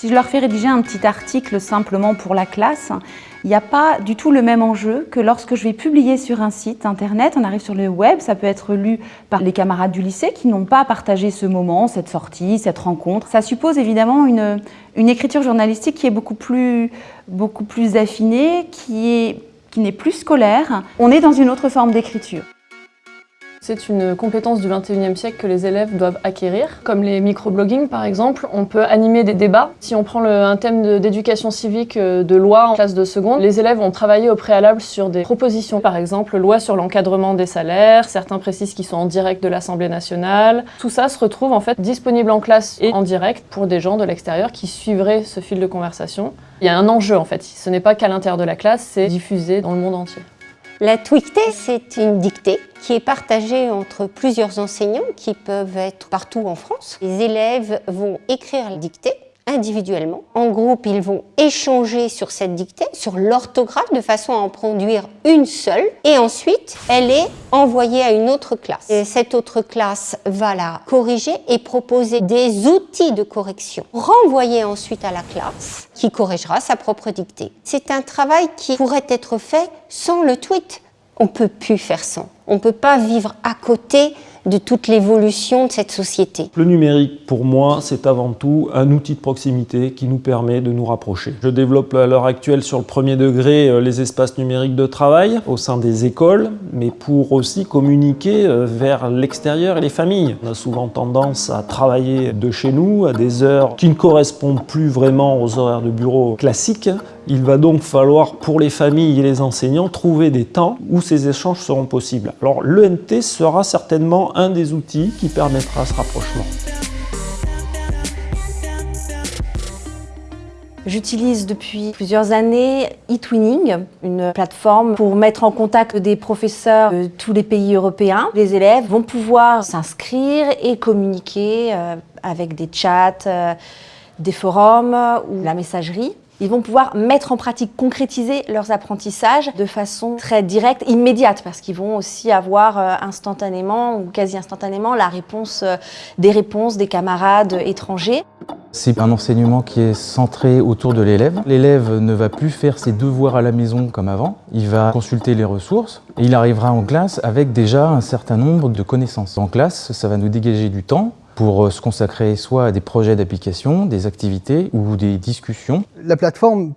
Si je leur fais rédiger un petit article simplement pour la classe, il n'y a pas du tout le même enjeu que lorsque je vais publier sur un site internet, on arrive sur le web, ça peut être lu par les camarades du lycée qui n'ont pas partagé ce moment, cette sortie, cette rencontre. Ça suppose évidemment une, une écriture journalistique qui est beaucoup plus, beaucoup plus affinée, qui qui n'est plus scolaire. On est dans une autre forme d'écriture. C'est une compétence du 21e siècle que les élèves doivent acquérir. Comme les microblogging par exemple, on peut animer des débats. Si on prend un thème d'éducation civique euh, de loi en classe de seconde, les élèves ont travaillé au préalable sur des propositions. Par exemple, loi sur l'encadrement des salaires, certains précisent qu'ils sont en direct de l'Assemblée nationale. Tout ça se retrouve en fait disponible en classe et en direct pour des gens de l'extérieur qui suivraient ce fil de conversation. Il y a un enjeu en fait, ce n'est pas qu'à l'intérieur de la classe, c'est diffusé dans le monde entier. La tweetée, c'est une dictée qui est partagée entre plusieurs enseignants qui peuvent être partout en France. Les élèves vont écrire la dictée individuellement. En groupe, ils vont échanger sur cette dictée, sur l'orthographe, de façon à en produire une seule. Et ensuite, elle est envoyée à une autre classe. Et cette autre classe va la corriger et proposer des outils de correction. Renvoyer ensuite à la classe qui corrigera sa propre dictée. C'est un travail qui pourrait être fait sans le tweet. On peut plus faire sans. On peut pas vivre à côté de toute l'évolution de cette société. Le numérique, pour moi, c'est avant tout un outil de proximité qui nous permet de nous rapprocher. Je développe à l'heure actuelle sur le premier degré euh, les espaces numériques de travail au sein des écoles, mais pour aussi communiquer euh, vers l'extérieur et les familles. On a souvent tendance à travailler de chez nous à des heures qui ne correspondent plus vraiment aux horaires de bureau classiques. Il va donc falloir pour les familles et les enseignants trouver des temps où ces échanges seront possibles. Alors l'ENT sera certainement un des outils qui permettra ce rapprochement. J'utilise depuis plusieurs années eTwinning, une plateforme pour mettre en contact des professeurs de tous les pays européens. Les élèves vont pouvoir s'inscrire et communiquer euh, avec des chats, euh, des forums ou la messagerie ils vont pouvoir mettre en pratique, concrétiser leurs apprentissages de façon très directe, immédiate, parce qu'ils vont aussi avoir euh, instantanément ou quasi instantanément la réponse, euh, des réponses des camarades étrangers. C'est un enseignement qui est centré autour de l'élève. L'élève ne va plus faire ses devoirs à la maison comme avant, il va consulter les ressources et il arrivera en classe avec déjà un certain nombre de connaissances. En classe, ça va nous dégager du temps pour euh, se consacrer soit à des projets d'application, des activités ou des discussions. La plateforme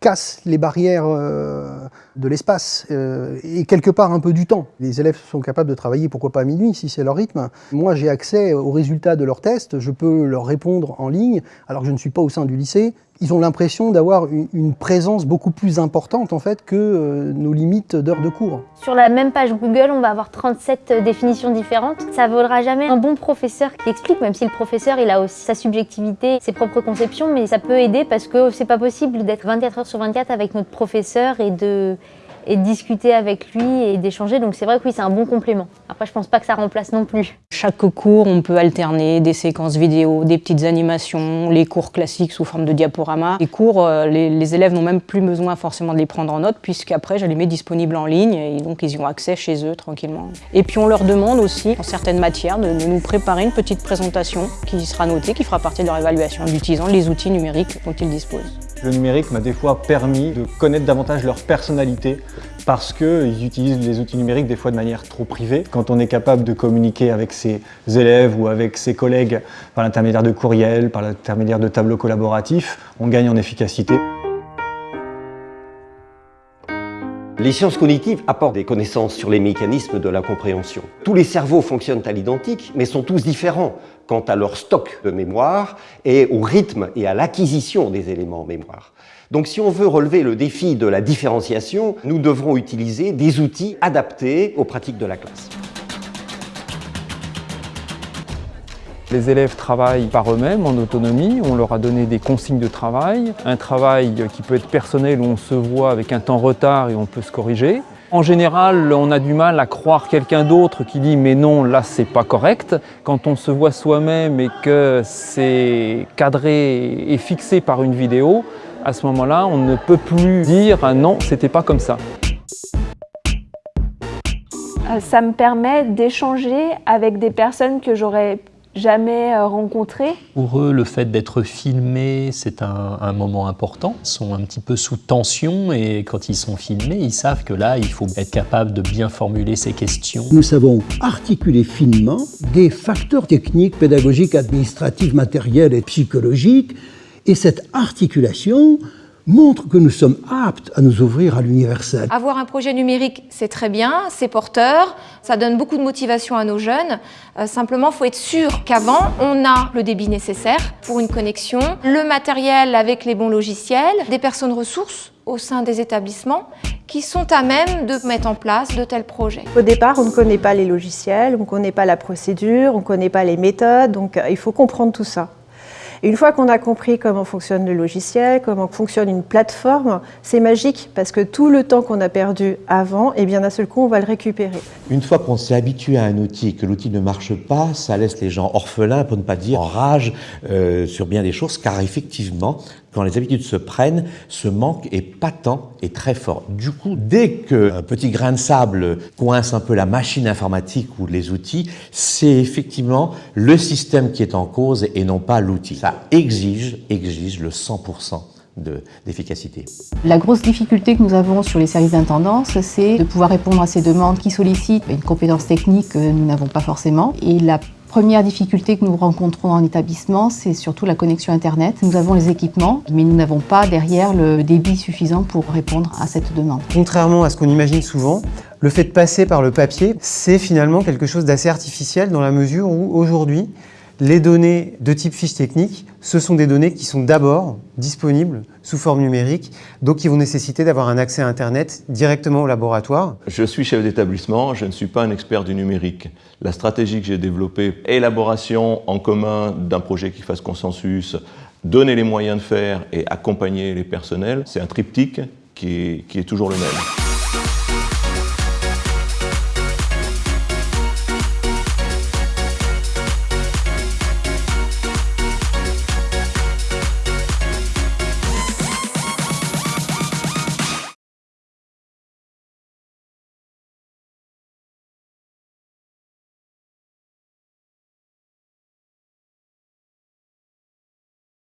casse les barrières euh, de l'espace euh, et quelque part un peu du temps. Les élèves sont capables de travailler, pourquoi pas à minuit, si c'est leur rythme. Moi, j'ai accès aux résultats de leurs tests, je peux leur répondre en ligne, alors que je ne suis pas au sein du lycée ils ont l'impression d'avoir une, présence beaucoup plus importante en fait que euh, nos limites d'heures de cours. Sur la même page Google, on va avoir 37 euh, définitions différentes. Ça vaudra jamais un bon professeur qui explique, même si le professeur il a aussi sa subjectivité, ses propres conceptions, mais ça peut aider parce que c'est pas possible d'être 24 heures sur 24 avec notre professeur et de et de discuter avec lui et d'échanger. Donc c'est vrai que oui, c'est un bon complément. Après, je pense pas que ça remplace non plus. Chaque cours, on peut alterner des séquences vidéo, des petites animations, les cours classiques sous forme de diaporama. Les cours, euh, les, élèves n'ont même plus besoin forcément de les prendre en note puisqu'après, je les mets disponibles en ligne et donc ils y ont accès chez eux tranquillement. Et puis on leur demande aussi, en certaines matières, de, de nous préparer une petite présentation qui sera notée, qui fera partie de leur évaluation en utilisant les outils numériques dont ils disposent. Le numérique m'a des fois permis de connaître davantage leur personnalité parce qu'ils utilisent les outils numériques des fois de manière trop privée. Quand on est capable de communiquer avec ses élèves ou avec ses collègues par l'intermédiaire de courriels, par l'intermédiaire de tableaux collaboratifs, on gagne en efficacité. Les sciences cognitives apportent des connaissances sur les mécanismes de la compréhension. Tous les cerveaux fonctionnent à l'identique, mais sont tous différents quant à leur stock de mémoire et au rythme et à l'acquisition des éléments en mémoire. Donc si on veut relever le défi de la différenciation, nous devrons utiliser des outils adaptés aux pratiques de la classe. Les élèves travaillent par eux-mêmes, en autonomie. On leur a donné des consignes de travail. Un travail qui peut être personnel où on se voit avec un temps retard et on peut se corriger. En général, on a du mal à croire quelqu'un d'autre qui dit « mais non, là c'est pas correct ». Quand on se voit soi-même et que c'est cadré et fixé par une vidéo, à ce moment-là, on ne peut plus dire ah « non, c'était pas comme ça ». Euh, ça me permet d'échanger avec des personnes que j'aurais jamais euh, rencontrés. Pour eux, le fait d'être filmé, c'est un, un, moment important. Ils sont un petit peu sous tension et quand ils sont filmés, ils savent que là, il faut être capable de bien formuler ces questions. Nous savons articuler finement des facteurs techniques, pédagogiques, administratifs, matériels et psychologiques et cette articulation montre que nous sommes aptes à nous ouvrir à l'universel. Avoir un projet numérique, c'est très bien, c'est porteur, ça donne beaucoup de motivation à nos jeunes. Euh, simplement, il faut être sûr qu'avant, on a le débit nécessaire pour une connexion, le matériel avec les bons logiciels, des personnes ressources au sein des établissements qui sont à même de mettre en place de tels projets. Au départ, on ne connaît pas les logiciels, on ne connaît pas la procédure, on ne connaît pas les méthodes, donc euh, il faut comprendre tout ça. Une fois qu'on a compris comment fonctionne le logiciel, comment fonctionne une plateforme, c'est magique parce que tout le temps qu'on a perdu avant, eh bien d'un seul coup, on va le récupérer. Une fois qu'on s'est habitué à un outil que l'outil ne marche pas, ça laisse les gens orphelins, pour ne pas dire en rage, euh, sur bien des choses, car effectivement, quand les habitudes se prennent, ce manque est patent et très fort. Du coup, dès qu'un petit grain de sable coince un peu la machine informatique ou les outils, c'est effectivement le système qui est en cause et non pas l'outil. Ça exige, exige le 100% d'efficacité. la grosse difficulté que nous avons sur les services d'intendance, c'est de pouvoir répondre à ces demandes qui sollicitent une compétence technique que nous n'avons pas forcément. Et la première difficulté que nous rencontrons en établissement, c'est surtout la connexion Internet. Nous avons les équipements, mais nous n'avons pas derrière le débit suffisant pour répondre à cette demande. Contrairement à ce qu'on imagine souvent, le fait de passer par le papier, c'est finalement quelque chose d'assez artificiel dans la mesure où aujourd'hui, les données de type fiche technique, ce sont des données qui sont d'abord disponibles sous forme numérique, donc qui vont nécessiter d'avoir un accès à Internet directement au laboratoire. Je suis chef d'établissement, je ne suis pas un expert du numérique. La stratégie que j'ai développée, élaboration en commun d'un projet qui fasse consensus, donner les moyens de faire et accompagner les personnels, c'est un triptyque qui est, qui est toujours le même.